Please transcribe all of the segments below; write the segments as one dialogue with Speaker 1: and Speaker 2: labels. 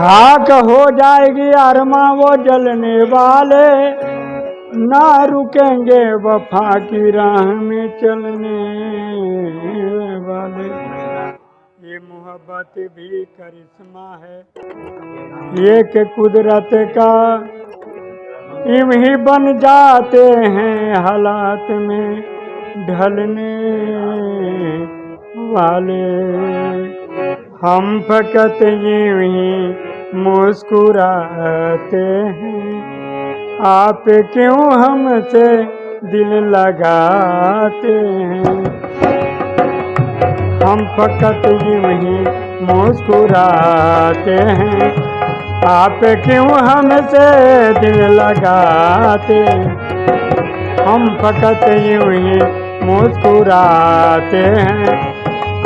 Speaker 1: खाक हो जाएगी अरमा वो जलने वाले। ना रुकेंगे वफा की राह में चलने वाले। ये मोहब्बत भी करिश्मा है। ये के कुदरत का यूँ ही बन जाते हैं हालात में ढलने वाले। हम फकत यूँ ही मुस्कुराते हैं। आप क्यों हमसे दिल लगाते हैं? हम फकत यूँ ही मुस्कुराते हैं। आप क्यों हमसे दिल लगाते? हम फकत यूँ ही मुस्कुराते हैं।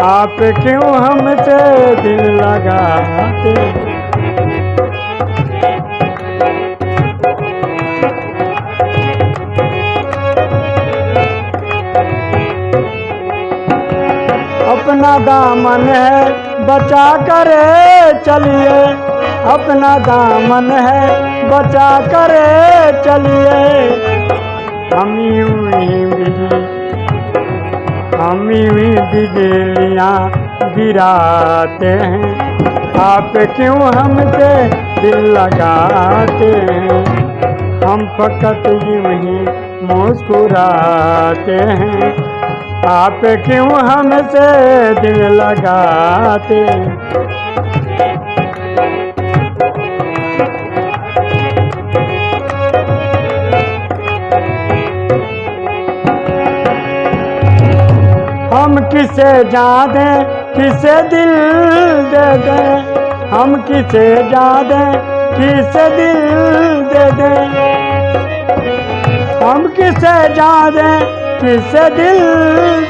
Speaker 1: आप क्यों हमसे दिल लगाते? अपना दामन है, बचा कर चलिए। अपना दामन है, बचा कर चलिए। हम यूँ ही बिजली, हम यूँ बिजलियाँ गिराते हैं। आप क्यों हमसे दिल लगाते हैं? हम फकत यूँ ही मुस्कुराते हैं। आप क्यों हमसे दिल लगाते? हम किसे जा दें किसे दिल दे दें? हम किसे जा दें किसे दिल दे दें? हम किसे जा दें किसे दिल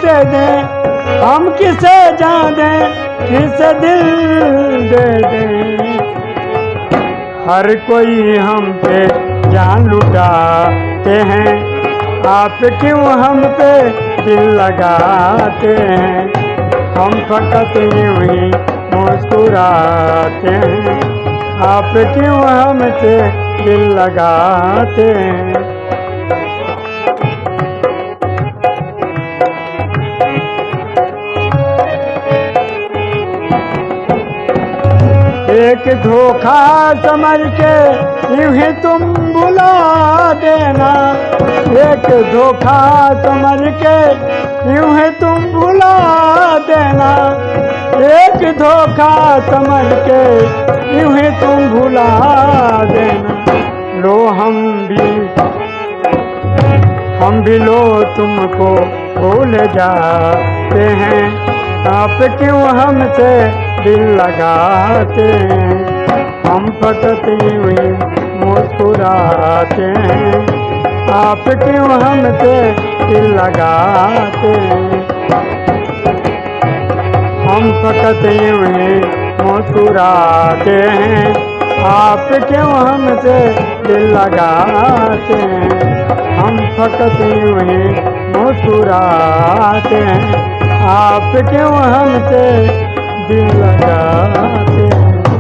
Speaker 1: दे दें? हम किसे जा दें किसे दिल दे दें? हर कोई हम पे जान लुटाते हैं। आप क्यों हम पे दिल लगाते हैं? हम फकत यूँ ही मुस्कुराते हैं। आप क्यों हम पे दिल लगाते हैं? एक धोखा समझ के यूँ ही तुम बुला देना। एक धोखा समझ के यूँ ही तुम बुला देना। एक धोखा समझ के यूँ ही तुम भुला देना। लो हम भी हम भी लो तुमको भूल जाते हैं। आप क्यों हमसे दिल लगाते हैं? हम फकत यूँ ही मुस्कुराते हैं। आप क्यों हमसे दिल लगाते हैं? हम फकत यूँ ही मुस्कुराते हैं। आप क्यों हमसे दिल लगाते हैं? हम फकत यूँ ही मुस्कुराते हैं। आप क्यों हमसे दिल लगाते